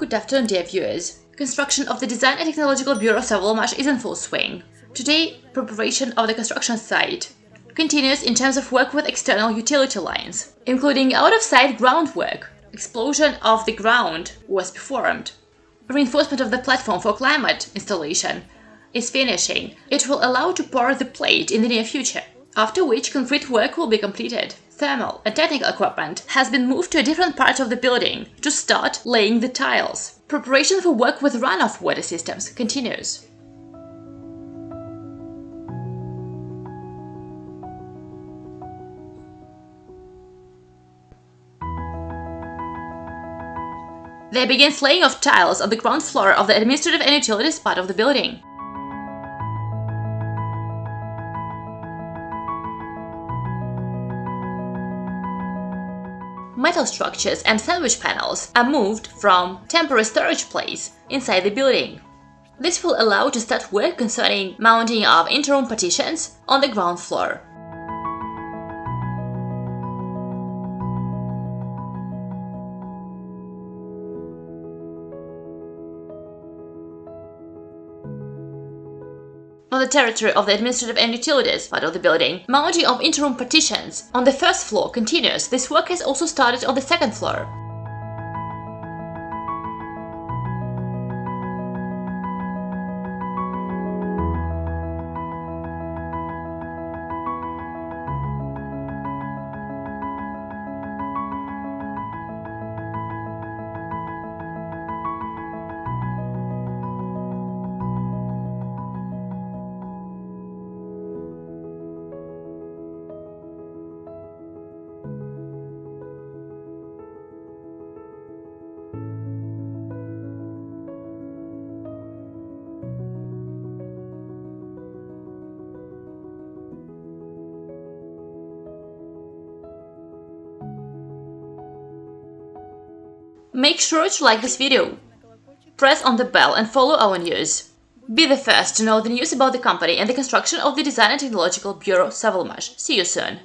Good afternoon, dear viewers. Construction of the Design and Technological Bureau Sovelmash is in full swing. Today, preparation of the construction site continues in terms of work with external utility lines, including out-of-site groundwork. Explosion of the ground was performed. Reinforcement of the platform for climate installation is finishing. It will allow to pour the plate in the near future, after which concrete work will be completed thermal and technical equipment has been moved to a different part of the building to start laying the tiles. Preparation for work with runoff water systems continues. They begin laying of tiles on the ground floor of the administrative and utilities part of the building. Metal structures and sandwich panels are moved from temporary storage place inside the building. This will allow to start work concerning mounting of interim partitions on the ground floor. On the territory of the administrative and utilities part of the building. Mounting of interim partitions on the first floor continues. This work has also started on the second floor. Make sure to like this video. Press on the bell and follow our news. Be the first to know the news about the company and the construction of the Design and Technological Bureau Sovelmash. See you soon!